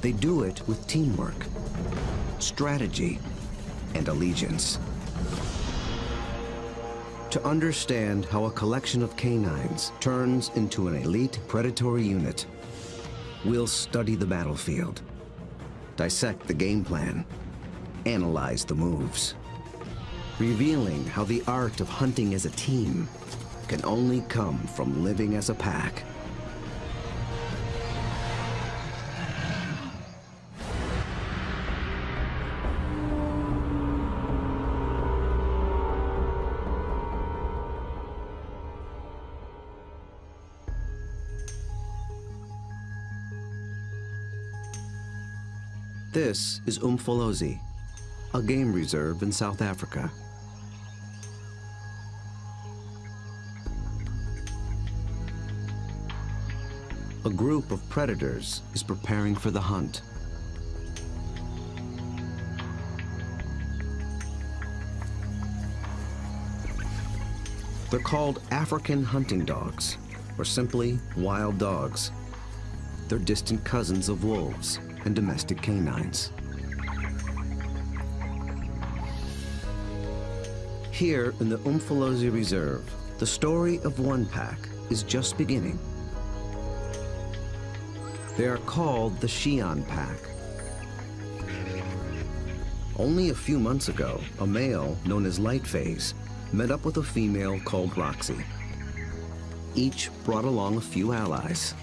They do it with teamwork, strategy, and allegiance. To understand how a collection of canines turns into an elite predatory unit, we'll study the battlefield, dissect the game plan, analyze the moves, revealing how the art of hunting as a team can only come from living as a pack. This is Umfolozi, a game reserve in South Africa. A group of predators is preparing for the hunt. They're called African hunting dogs, or simply wild dogs. They're distant cousins of wolves and domestic canines. Here in the Umfolozi Reserve, the story of one pack is just beginning. They are called the Xi'an Pack. Only a few months ago, a male known as Lightphase met up with a female called Roxy. Each brought along a few allies.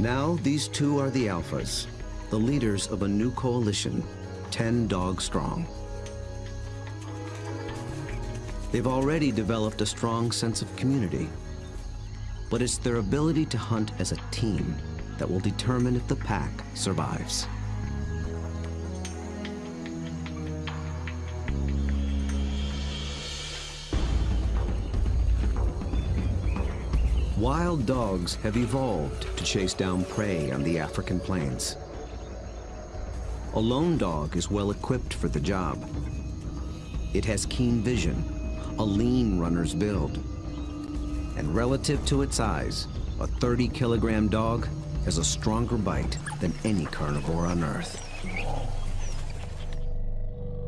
Now these two are the Alphas, the leaders of a new coalition, 10 dogs strong. They've already developed a strong sense of community, but it's their ability to hunt as a team that will determine if the pack survives. Wild dogs have evolved to chase down prey on the African plains. A lone dog is well equipped for the job. It has keen vision, a lean runner's build. And relative to its size, a 30 kilogram dog has a stronger bite than any carnivore on Earth.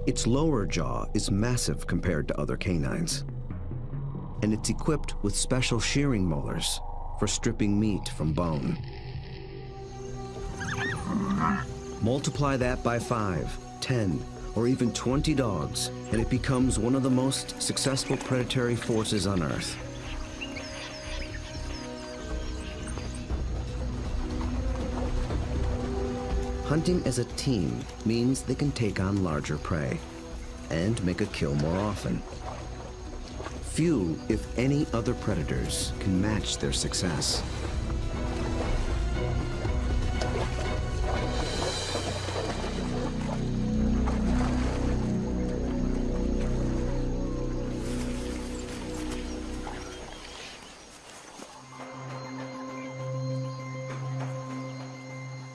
Its lower jaw is massive compared to other canines and it's equipped with special shearing molars for stripping meat from bone. Multiply that by five, ten, or even 20 dogs, and it becomes one of the most successful predatory forces on Earth. Hunting as a team means they can take on larger prey and make a kill more often. Few, if any, other predators can match their success.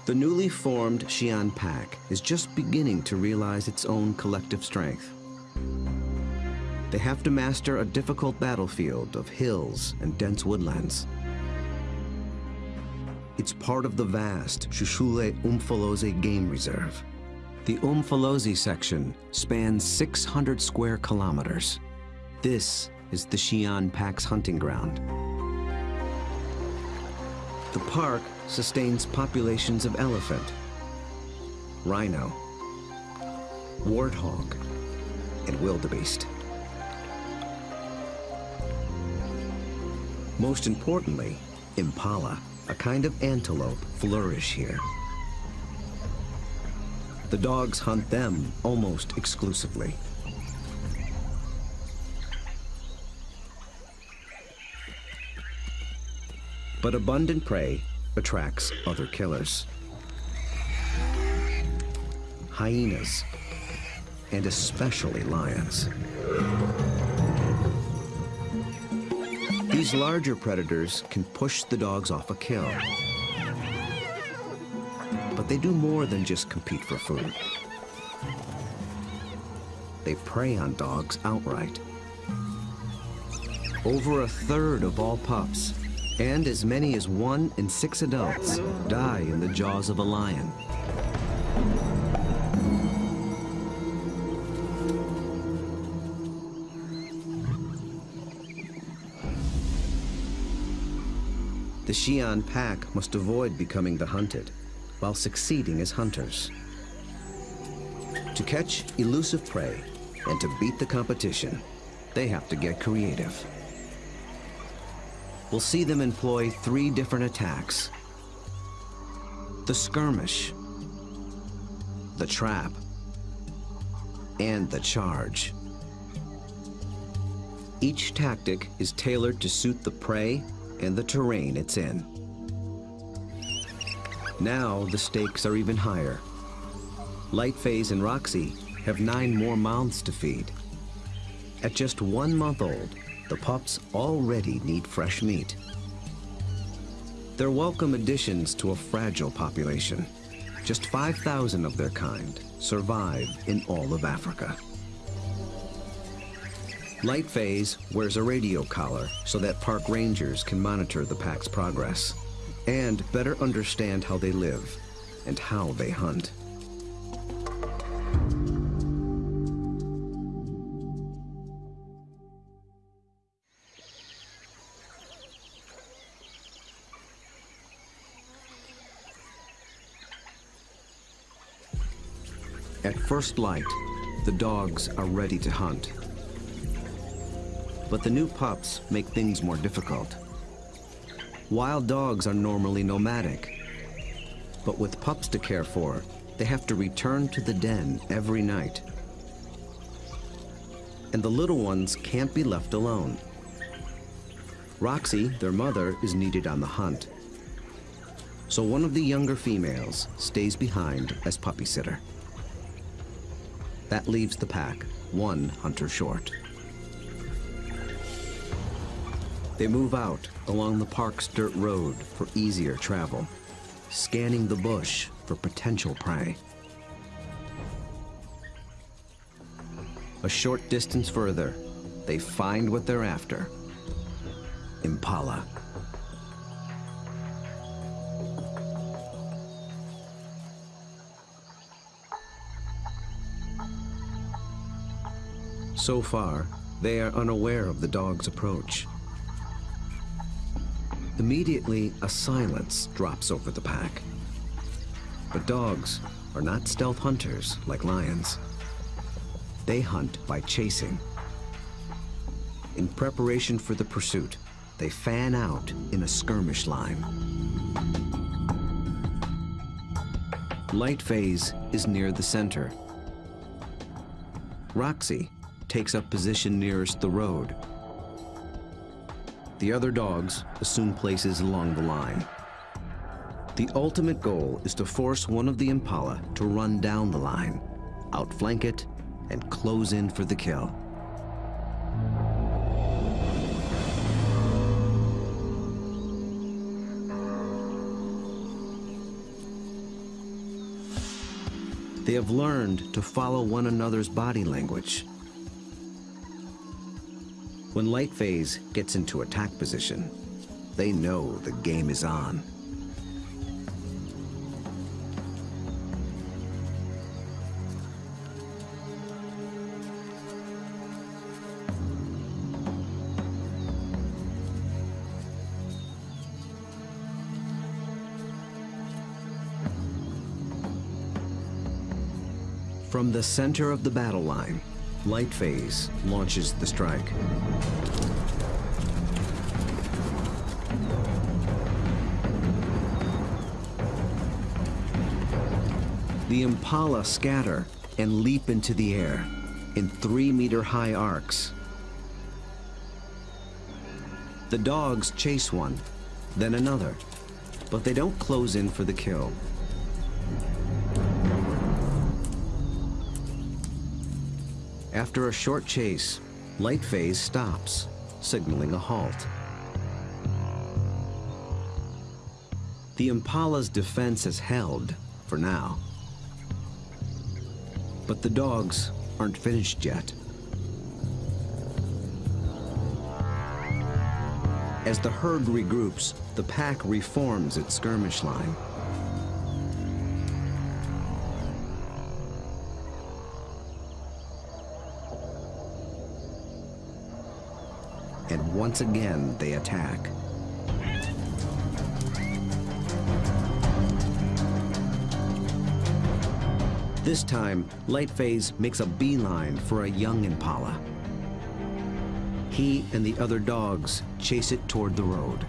The newly formed Xi'an Pack is just beginning to realize its own collective strength. They have to master a difficult battlefield of hills and dense woodlands. It's part of the vast Hluhluwe Umfolozi Game Reserve. The Umfolozi section spans 600 square kilometers. This is the Xi'an Pack's hunting ground. The park sustains populations of elephant, rhino, warthog, and wildebeest. Most importantly, impala, a kind of antelope, flourish here. The dogs hunt them almost exclusively. But abundant prey attracts other killers. Hyenas, and especially lions. These larger predators can push the dogs off a kill. But they do more than just compete for food. They prey on dogs outright. Over a third of all pups And as many as one in six adults die in the jaws of a lion. The Xi'an pack must avoid becoming the hunted while succeeding as hunters. To catch elusive prey and to beat the competition, they have to get creative. We'll see them employ three different attacks. The skirmish, the trap, and the charge. Each tactic is tailored to suit the prey and the terrain it's in. Now the stakes are even higher. Lightphase and Roxy have nine more mouths to feed. At just one month old, the pups already need fresh meat. They're welcome additions to a fragile population. Just 5,000 of their kind survive in all of Africa. Lightphase wears a radio collar so that park rangers can monitor the pack's progress and better understand how they live and how they hunt. At first light, the dogs are ready to hunt. But the new pups make things more difficult. Wild dogs are normally nomadic. But with pups to care for, they have to return to the den every night. And the little ones can't be left alone. Roxy, their mother, is needed on the hunt. So one of the younger females stays behind as puppy sitter. That leaves the pack, one hunter short. They move out along the park's dirt road for easier travel, scanning the bush for potential prey. A short distance further, they find what they're after. Impala. So far, they are unaware of the dog's approach. Immediately, a silence drops over the pack. But dogs are not stealth hunters like lions. They hunt by chasing. In preparation for the pursuit, they fan out in a skirmish line. Lightphase is near the center. Roxy takes up position nearest the road. The other dogs assume places along the line. The ultimate goal is to force one of the Impala to run down the line, outflank it, and close in for the kill. They have learned to follow one another's body language when Lightphase gets into attack position, they know the game is on. From the center of the battle line, Lightphase launches the strike. The Impala scatter and leap into the air in three-meter high arcs. The dogs chase one, then another, but they don't close in for the kill. After a short chase, Lightphase stops, signaling a halt. The Impala's defense is held, for now. But the dogs aren't finished yet. As the herd regroups, the pack reforms its skirmish line. Once again, they attack. This time, Light Phase makes a beeline for a young impala. He and the other dogs chase it toward the road.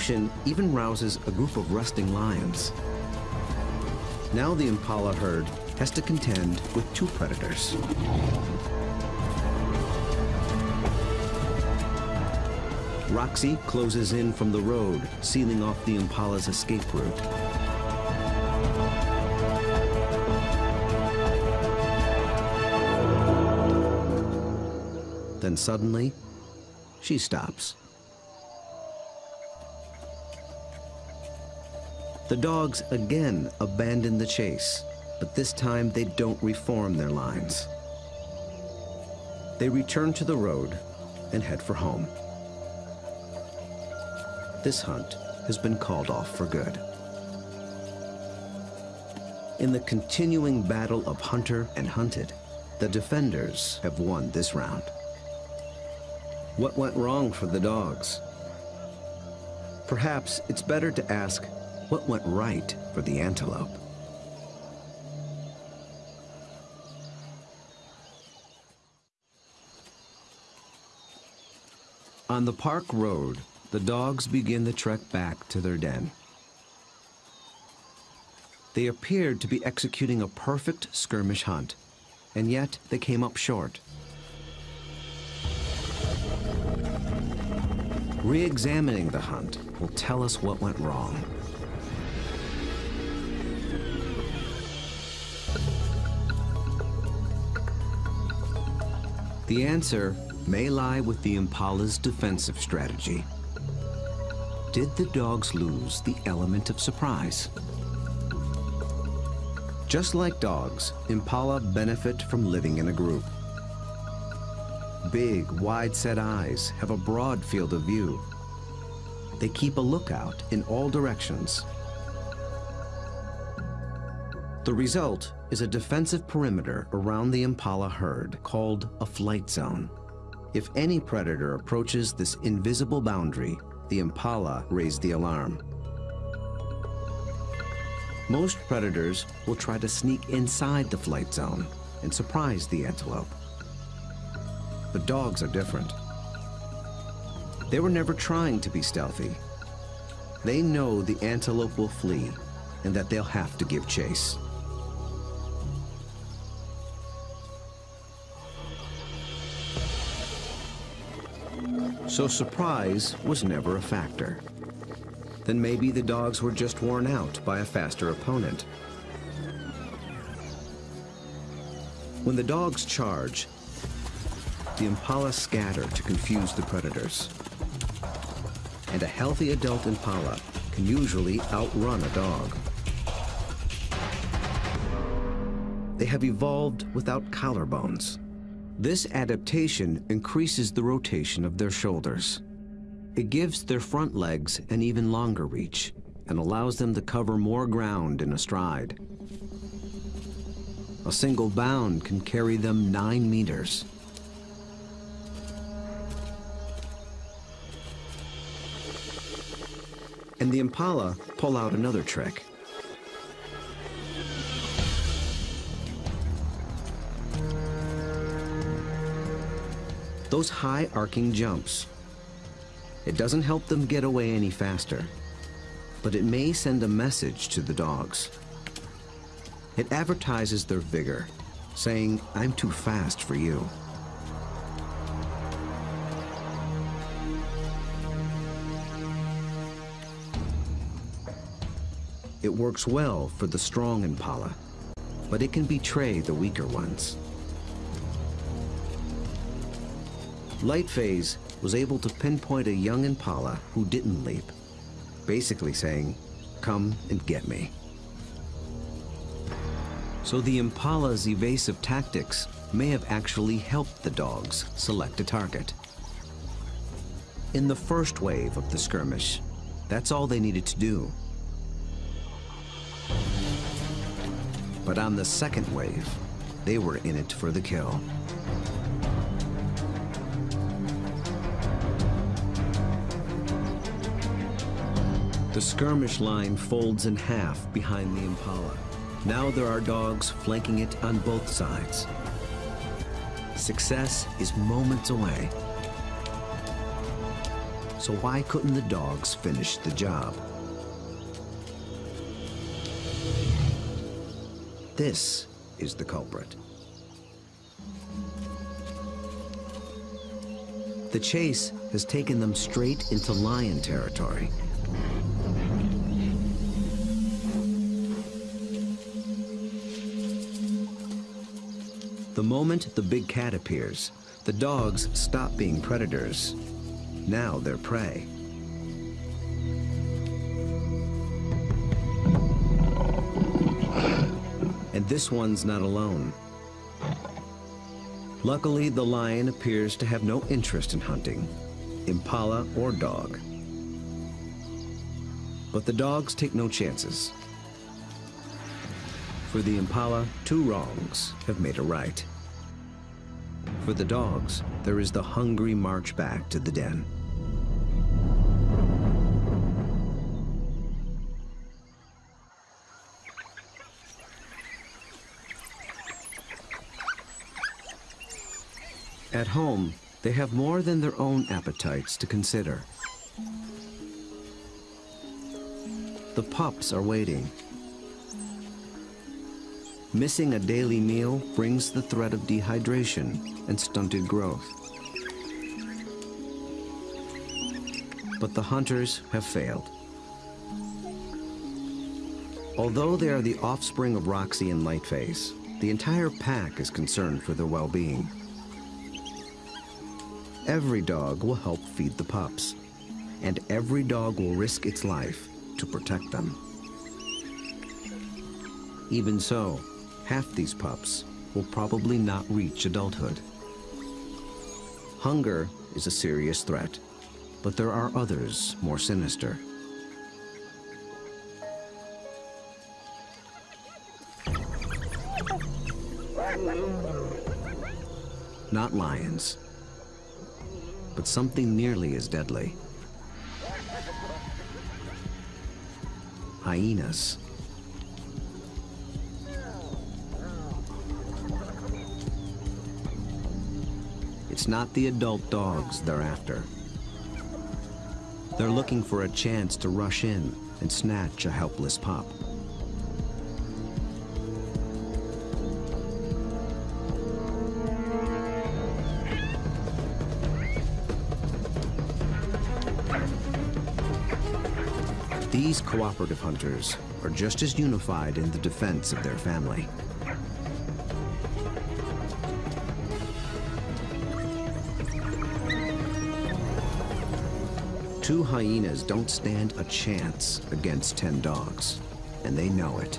Commotion even rouses a group of resting lions. Now the impala herd has to contend with two predators. Roxy closes in from the road, sealing off the impala's escape route. Then suddenly, she stops. The dogs again abandon the chase, but this time they don't reform their lines. They return to the road and head for home. This hunt has been called off for good. In the continuing battle of hunter and hunted, the defenders have won this round. What went wrong for the dogs? Perhaps it's better to ask what went right for the antelope? On the park road, the dogs begin the trek back to their den. They appeared to be executing a perfect skirmish hunt, and yet they came up short. Re-examining the hunt will tell us what went wrong. The answer may lie with the Impala's defensive strategy. Did the dogs lose the element of surprise? Just like dogs, Impala benefit from living in a group. Big, wide-set eyes have a broad field of view. They keep a lookout in all directions. The result is a defensive perimeter around the impala herd called a flight zone. If any predator approaches this invisible boundary, the impala raise the alarm. Most predators will try to sneak inside the flight zone and surprise the antelope. But dogs are different. They were never trying to be stealthy. They know the antelope will flee and that they'll have to give chase. So surprise was never a factor. Then maybe the dogs were just worn out by a faster opponent. When the dogs charge, the impala scatter to confuse the predators. And a healthy adult impala can usually outrun a dog. They have evolved without collarbones. This adaptation increases the rotation of their shoulders. It gives their front legs an even longer reach and allows them to cover more ground in a stride. A single bound can carry them nine meters. And the Impala pull out another trick. Those high arcing jumps. It doesn't help them get away any faster, but it may send a message to the dogs. It advertises their vigor, saying, I'm too fast for you. It works well for the strong impala, but it can betray the weaker ones. Light Phase was able to pinpoint a young impala who didn't leap, basically saying, come and get me. So the impala's evasive tactics may have actually helped the dogs select a target. In the first wave of the skirmish, that's all they needed to do. But on the second wave, they were in it for the kill. The skirmish line folds in half behind the Impala. Now there are dogs flanking it on both sides. Success is moments away. So why couldn't the dogs finish the job? This is the culprit. The chase has taken them straight into lion territory. The moment the big cat appears, the dogs stop being predators. Now they're prey. And this one's not alone. Luckily, the lion appears to have no interest in hunting, impala or dog. But the dogs take no chances. For the impala, two wrongs have made a right. For the dogs, there is the hungry march back to the den. At home, they have more than their own appetites to consider. The pups are waiting. Missing a daily meal brings the threat of dehydration and stunted growth. But the hunters have failed. Although they are the offspring of Roxy and Lightphase, the entire pack is concerned for their well-being. Every dog will help feed the pups, and every dog will risk its life to protect them. Even so, half these pups will probably not reach adulthood. Hunger is a serious threat, but there are others more sinister. Not lions, but something nearly as deadly. Hyenas. It's not the adult dogs they're after. They're looking for a chance to rush in and snatch a helpless pup. These cooperative hunters are just as unified in the defense of their family. Two hyenas don't stand a chance against 10 dogs, and they know it.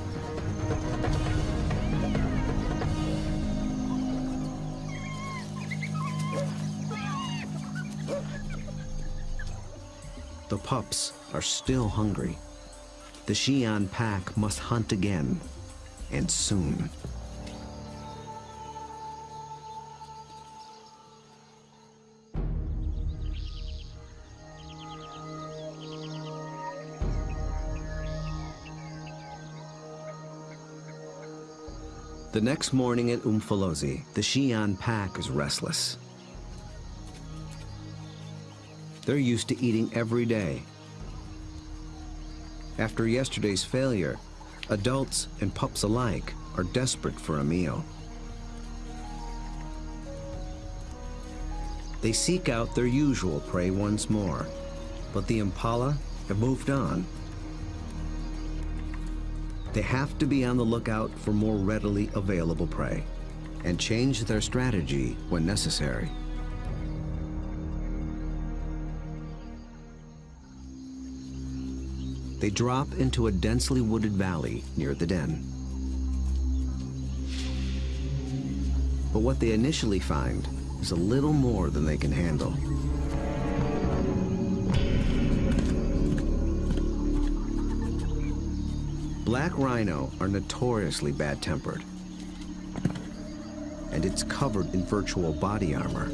The pups are still hungry. The Xi'an pack must hunt again, and soon. The next morning at Umfolozi, the Xi'an pack is restless. They're used to eating every day. After yesterday's failure, adults and pups alike are desperate for a meal. They seek out their usual prey once more, but the impala have moved on they have to be on the lookout for more readily available prey and change their strategy when necessary. They drop into a densely wooded valley near the den. But what they initially find is a little more than they can handle. Black rhino are notoriously bad-tempered. And it's covered in virtual body armor.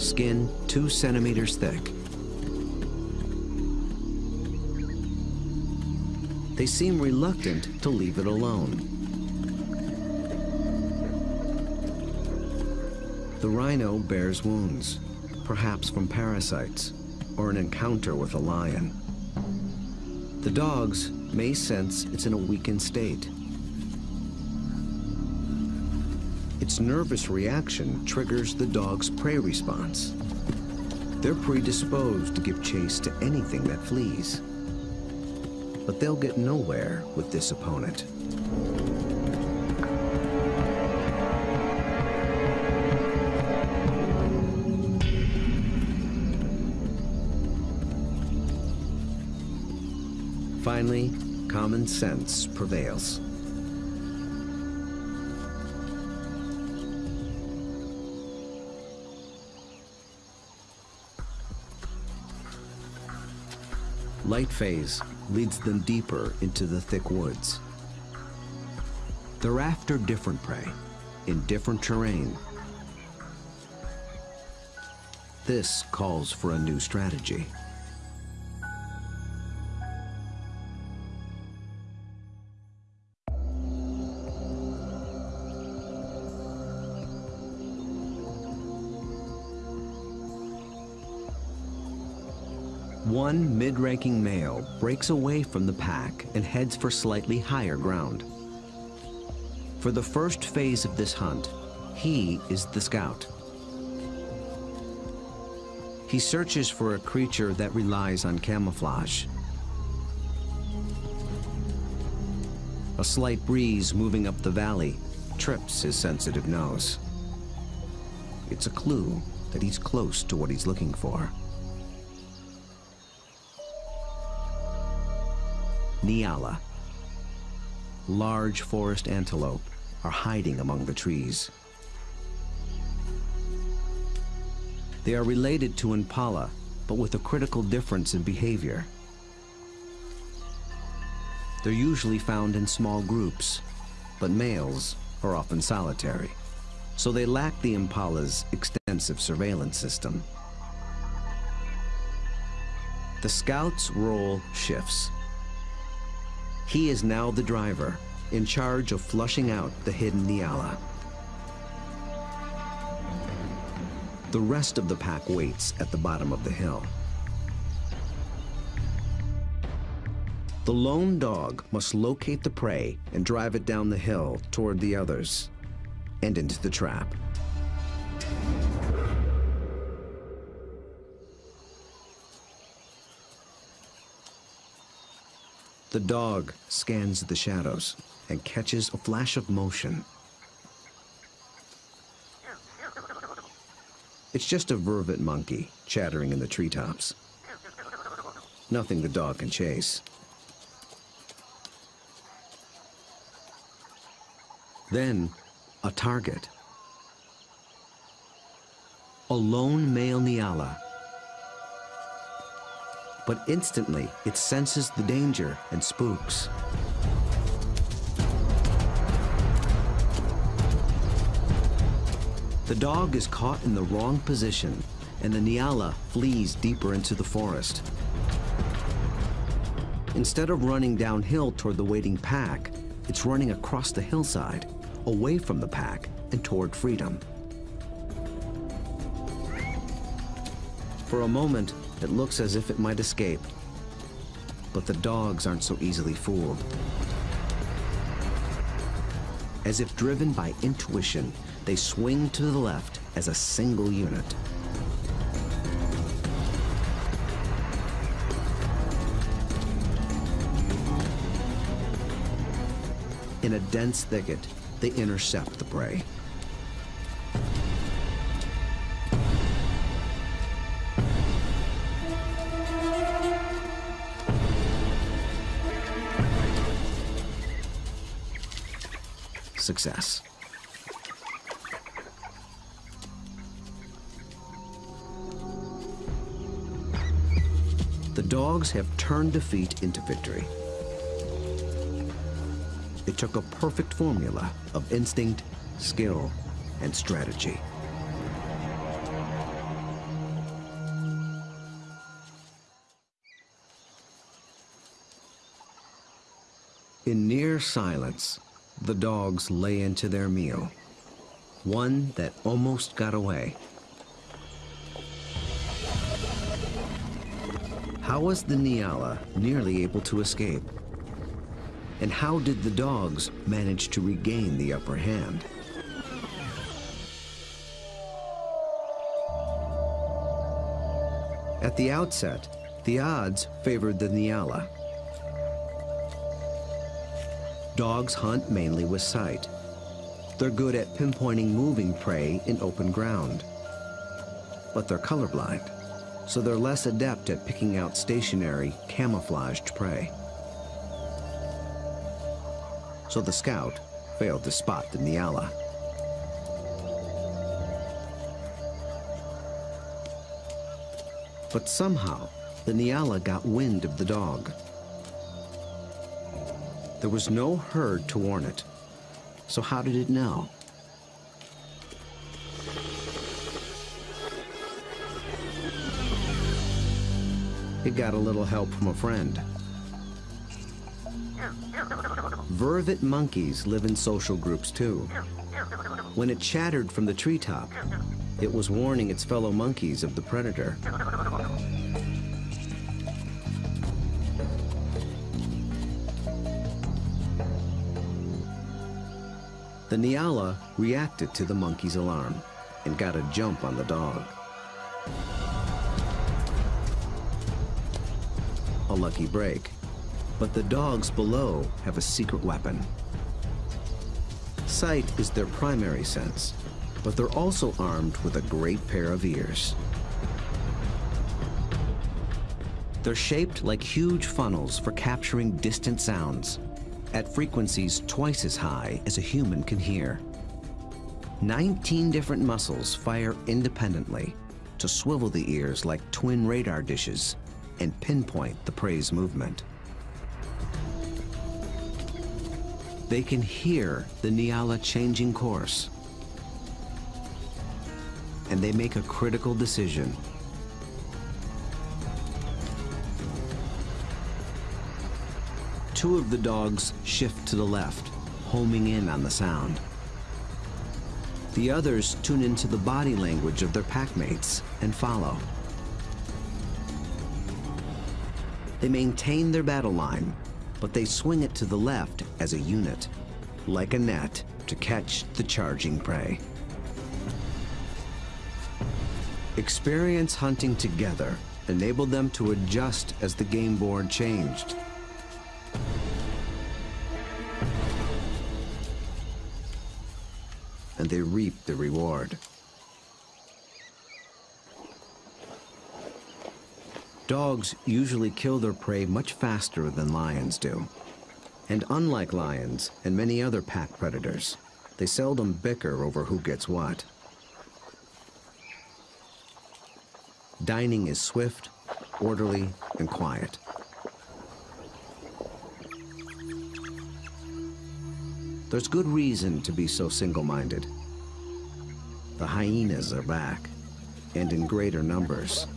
Skin two centimeters thick. They seem reluctant to leave it alone. The rhino bears wounds, perhaps from parasites or an encounter with a lion. The dogs may sense it's in a weakened state. Its nervous reaction triggers the dog's prey response. They're predisposed to give chase to anything that flees. But they'll get nowhere with this opponent. Finally, common sense prevails. Light phase leads them deeper into the thick woods. They're after different prey, in different terrain. This calls for a new strategy. One mid-ranking male breaks away from the pack and heads for slightly higher ground. For the first phase of this hunt, he is the scout. He searches for a creature that relies on camouflage. A slight breeze moving up the valley trips his sensitive nose. It's a clue that he's close to what he's looking for. Nyala. Large forest antelope are hiding among the trees. They are related to impala, but with a critical difference in behavior. They're usually found in small groups, but males are often solitary, so they lack the impala's extensive surveillance system. The scout's role shifts. He is now the driver, in charge of flushing out the hidden Nyala. The rest of the pack waits at the bottom of the hill. The lone dog must locate the prey and drive it down the hill toward the others and into the trap. The dog scans the shadows and catches a flash of motion. It's just a vervet monkey chattering in the treetops. Nothing the dog can chase. Then, a target. A lone male Nyala but instantly it senses the danger and spooks. The dog is caught in the wrong position, and the Nyala flees deeper into the forest. Instead of running downhill toward the waiting pack, it's running across the hillside, away from the pack and toward freedom. For a moment, it looks as if it might escape. But the dogs aren't so easily fooled. As if driven by intuition, they swing to the left as a single unit. In a dense thicket, they intercept the prey. Success. The dogs have turned defeat into victory. It took a perfect formula of instinct, skill, and strategy. In near silence, the dogs lay into their meal, one that almost got away. How was the Nyala nearly able to escape? And how did the dogs manage to regain the upper hand? At the outset, the odds favored the Nyala. Dogs hunt mainly with sight. They're good at pinpointing moving prey in open ground. But they're colorblind, so they're less adept at picking out stationary, camouflaged prey. So the scout failed to spot the Nyala. But somehow, the Nyala got wind of the dog. There was no herd to warn it. So how did it know? It got a little help from a friend. Vervet monkeys live in social groups too. When it chattered from the treetop, it was warning its fellow monkeys of the predator. The Nyala reacted to the monkey's alarm and got a jump on the dog. A lucky break, but the dogs below have a secret weapon. Sight is their primary sense, but they're also armed with a great pair of ears. They're shaped like huge funnels for capturing distant sounds at frequencies twice as high as a human can hear. 19 different muscles fire independently to swivel the ears like twin radar dishes and pinpoint the prey's movement. They can hear the Nyala changing course. And they make a critical decision Two of the dogs shift to the left, homing in on the sound. The others tune into the body language of their packmates and follow. They maintain their battle line, but they swing it to the left as a unit, like a net to catch the charging prey. Experience hunting together enabled them to adjust as the game board changed. They reap the reward. Dogs usually kill their prey much faster than lions do. And unlike lions and many other pack predators, they seldom bicker over who gets what. Dining is swift, orderly, and quiet. There's good reason to be so single-minded. The hyenas are back, and in greater numbers.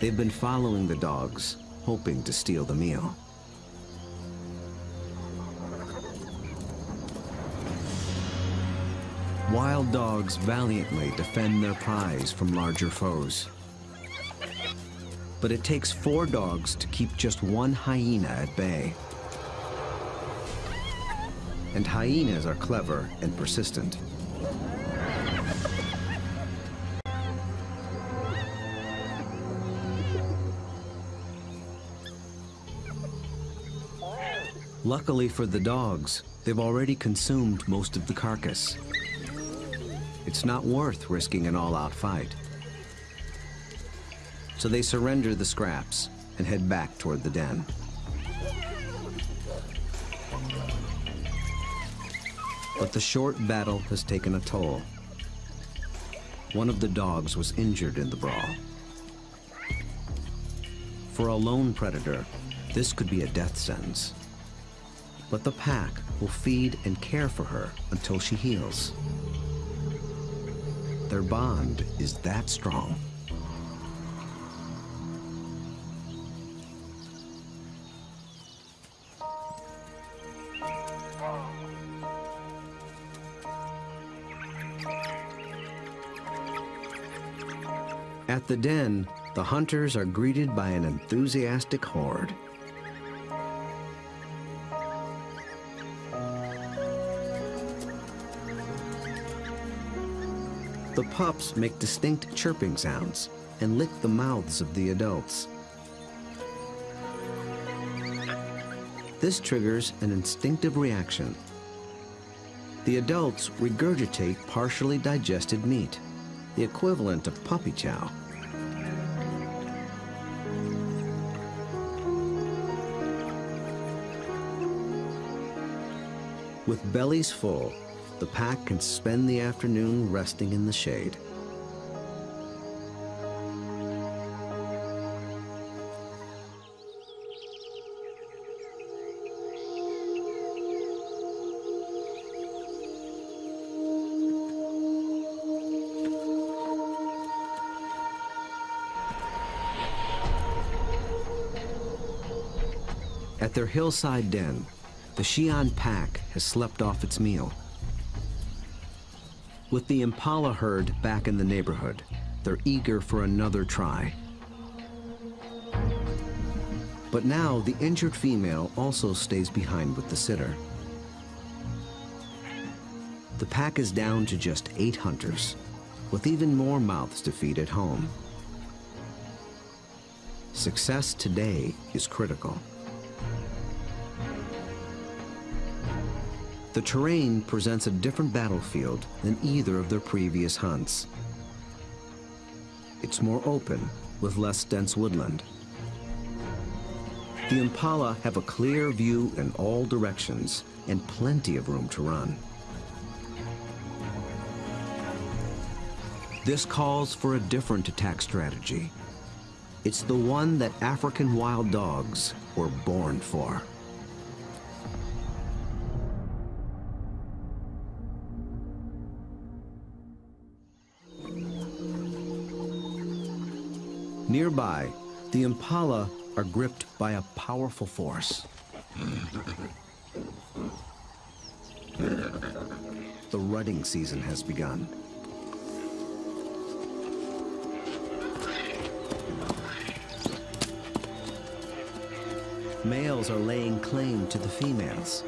They've been following the dogs, hoping to steal the meal. Wild dogs valiantly defend their prize from larger foes. But it takes four dogs to keep just one hyena at bay. And hyenas are clever and persistent. Luckily for the dogs, they've already consumed most of the carcass. it's not worth risking an all-out fight. So they surrender the scraps and head back toward the den. But the short battle has taken a toll. One of the dogs was injured in the brawl. For a lone predator, this could be a death sentence. But the pack will feed and care for her until she heals. Their bond is that strong. At the den, the hunters are greeted by an enthusiastic horde. The pups make distinct chirping sounds and lick the mouths of the adults. This triggers an instinctive reaction. The adults regurgitate partially digested meat, the equivalent of puppy chow. With bellies full, the pack can spend the afternoon resting in the shade. At their hillside den, the Xi'an pack has slept off its meal. With the impala herd back in the neighborhood, they're eager for another try. But now the injured female also stays behind with the sitter. The pack is down to just eight hunters, with even more mouths to feed at home. Success today is critical. The terrain presents a different battlefield than either of their previous hunts. It's more open, with less dense woodland. The impala have a clear view in all directions and plenty of room to run. This calls for a different attack strategy. It's the one that African wild dogs were born for. Nearby, the impala are gripped by a powerful force. The rutting season has begun. Males are laying claim to the females.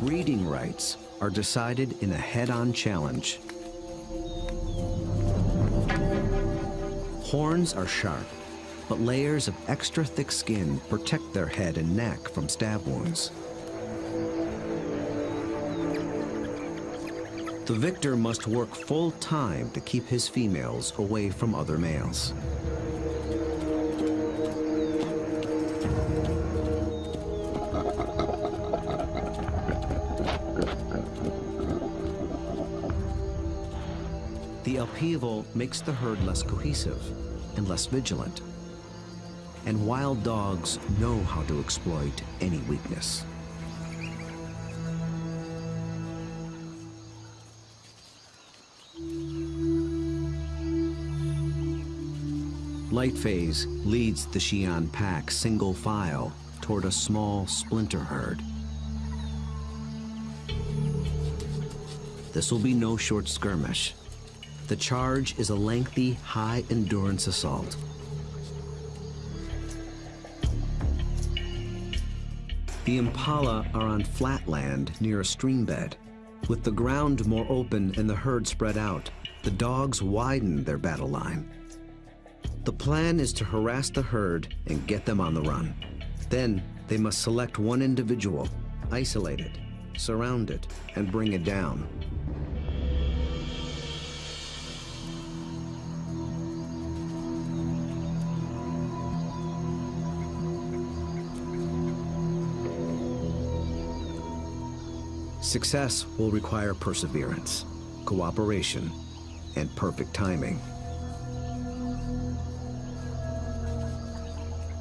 Breeding rights are decided in a head-on challenge Horns are sharp, but layers of extra thick skin protect their head and neck from stab wounds. The victor must work full time to keep his females away from other males. The upheaval makes the herd less cohesive and less vigilant. And wild dogs know how to exploit any weakness. Lightphase leads the Xi'an pack single file toward a small splinter herd. This will be no short skirmish. The charge is a lengthy, high-endurance assault. The Impala are on flat land near a stream bed. With the ground more open and the herd spread out, the dogs widen their battle line. The plan is to harass the herd and get them on the run. Then they must select one individual, isolate it, surround it, and bring it down. Success will require perseverance, cooperation, and perfect timing.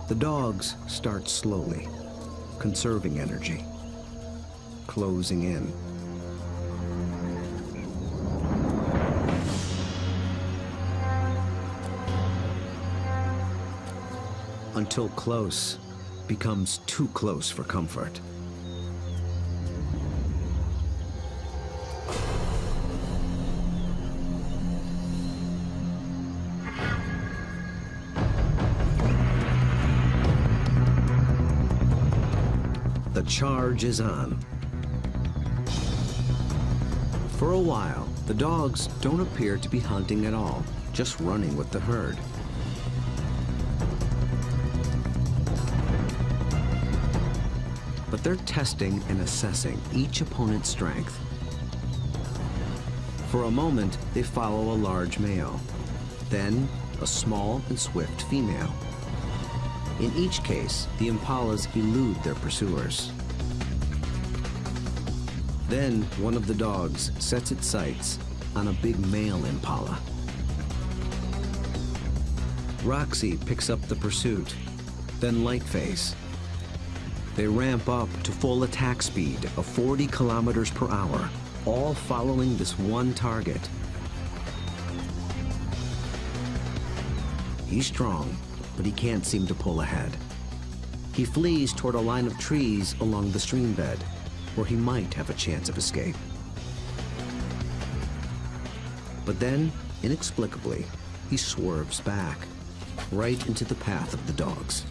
The dogs start slowly, conserving energy, closing in. Until close becomes too close for comfort. Charge is on. For a while, the dogs don't appear to be hunting at all, just running with the herd. But they're testing and assessing each opponent's strength. For a moment, they follow a large male, then a small and swift female. In each case, the impalas elude their pursuers. Then one of the dogs sets its sights on a big male impala. Roxy picks up the pursuit, then Lightphase. They ramp up to full attack speed of 40 kilometers per hour, all following this one target. He's strong, but he can't seem to pull ahead. He flees toward a line of trees along the stream bed, where he might have a chance of escape. But then, inexplicably, he swerves back, right into the path of the dogs.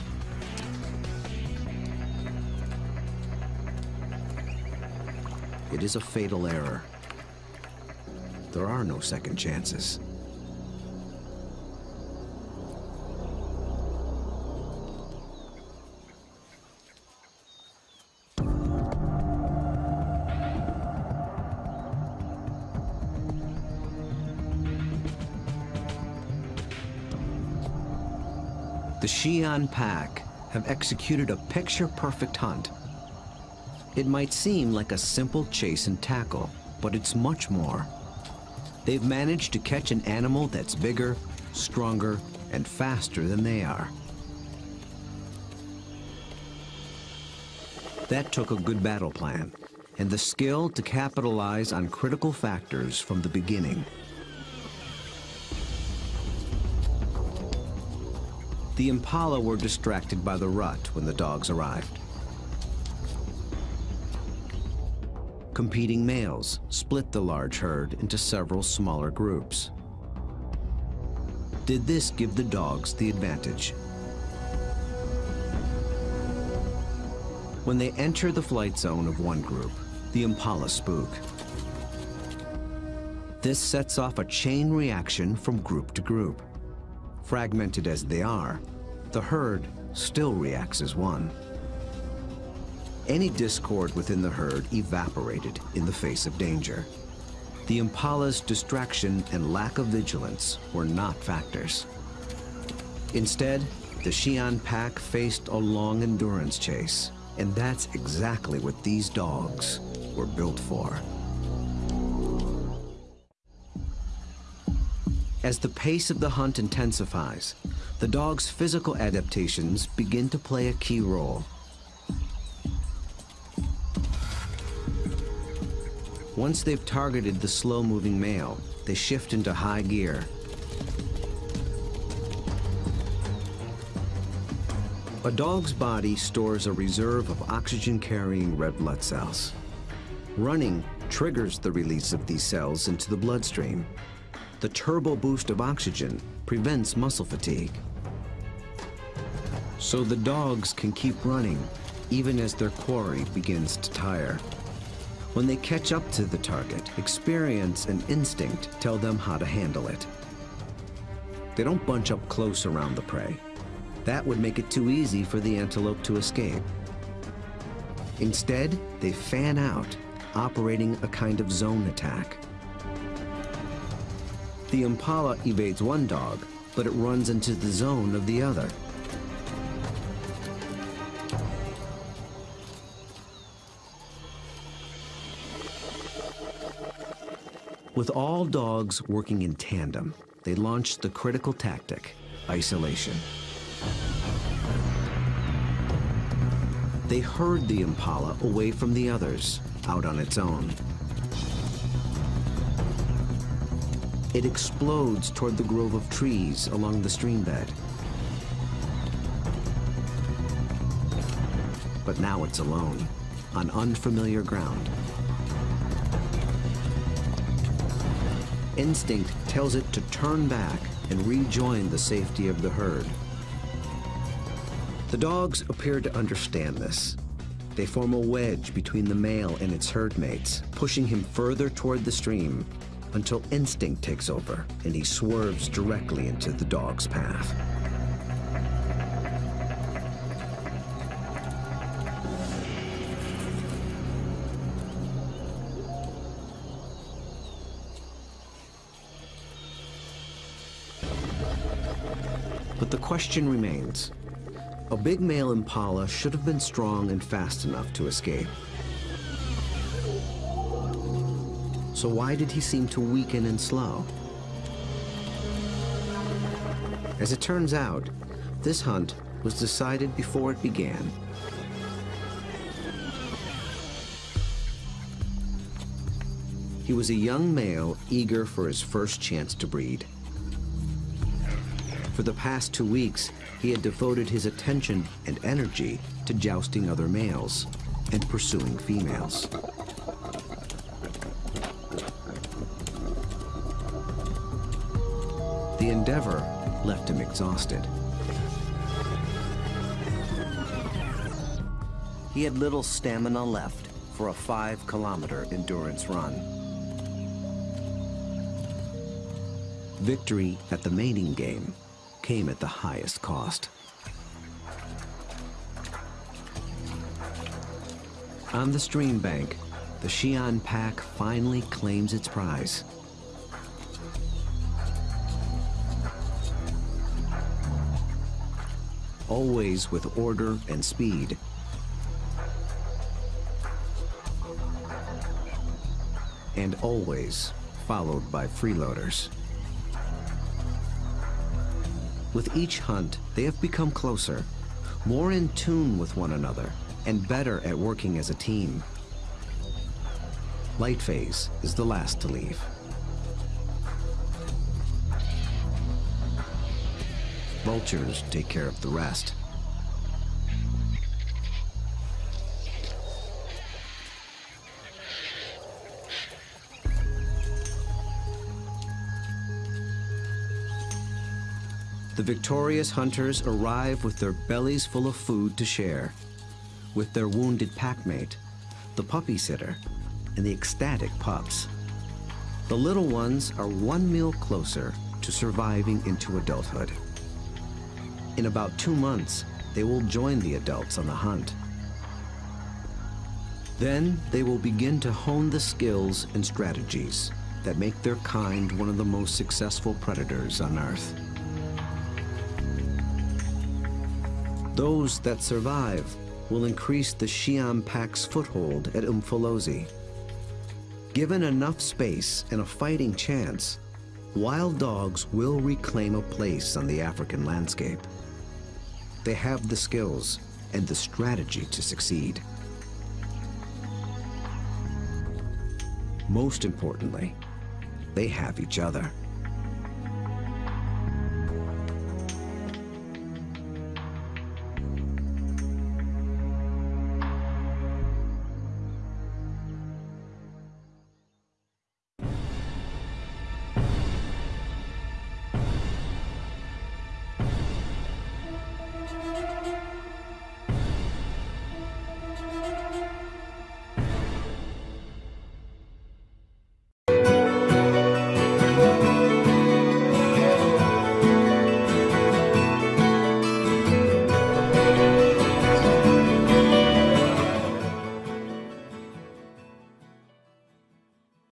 It is a fatal error. There are no second chances. Xi'an pack have executed a picture-perfect hunt. It might seem like a simple chase and tackle, but it's much more. They've managed to catch an animal that's bigger, stronger, and faster than they are. That took a good battle plan, and the skill to capitalize on critical factors from the beginning. The impala were distracted by the rut when the dogs arrived. Competing males split the large herd into several smaller groups. Did this give the dogs the advantage? When they enter the flight zone of one group, the impala spook. This sets off a chain reaction from group to group. Fragmented as they are, the herd still reacts as one. Any discord within the herd evaporated in the face of danger. The impala's distraction and lack of vigilance were not factors. Instead, the Xi'an pack faced a long endurance chase, and that's exactly what these dogs were built for. As the pace of the hunt intensifies, the dog's physical adaptations begin to play a key role. Once they've targeted the slow-moving male, they shift into high gear. A dog's body stores a reserve of oxygen-carrying red blood cells. Running triggers the release of these cells into the bloodstream. The turbo boost of oxygen prevents muscle fatigue. So the dogs can keep running even as their quarry begins to tire. When they catch up to the target, experience and instinct tell them how to handle it. They don't bunch up close around the prey. That would make it too easy for the antelope to escape. Instead, they fan out operating a kind of zone attack. The impala evades one dog, but it runs into the zone of the other. With all dogs working in tandem, they launched the critical tactic, isolation. They herd the impala away from the others, out on its own. It explodes toward the grove of trees along the stream bed. But now it's alone, on unfamiliar ground. Instinct tells it to turn back and rejoin the safety of the herd. The dogs appear to understand this. They form a wedge between the male and its herd mates, pushing him further toward the stream until instinct takes over and he swerves directly into the dog's path. But the question remains. A big male impala should have been strong and fast enough to escape. So why did he seem to weaken and slow? As it turns out, this hunt was decided before it began. He was a young male eager for his first chance to breed. For the past two weeks, he had devoted his attention and energy to jousting other males and pursuing females. Endeavor left him exhausted. He had little stamina left for a five-kilometer endurance run. Victory at the mating game came at the highest cost. On the stream bank, the Xi'an pack finally claims its prize. Always with order and speed. And always followed by freeloaders. With each hunt, they have become closer, more in tune with one another, and better at working as a team. Lightphase is the last to leave. Vultures take care of the rest. The victorious hunters arrive with their bellies full of food to share, with their wounded packmate, the puppy sitter, and the ecstatic pups. The little ones are one meal closer to surviving into adulthood. In about two months, they will join the adults on the hunt. Then they will begin to hone the skills and strategies that make their kind one of the most successful predators on Earth. Those that survive will increase the Xi'an Pack's foothold at Umfolozi. Given enough space and a fighting chance, wild dogs will reclaim a place on the African landscape. They have the skills and the strategy to succeed. Most importantly, they have each other.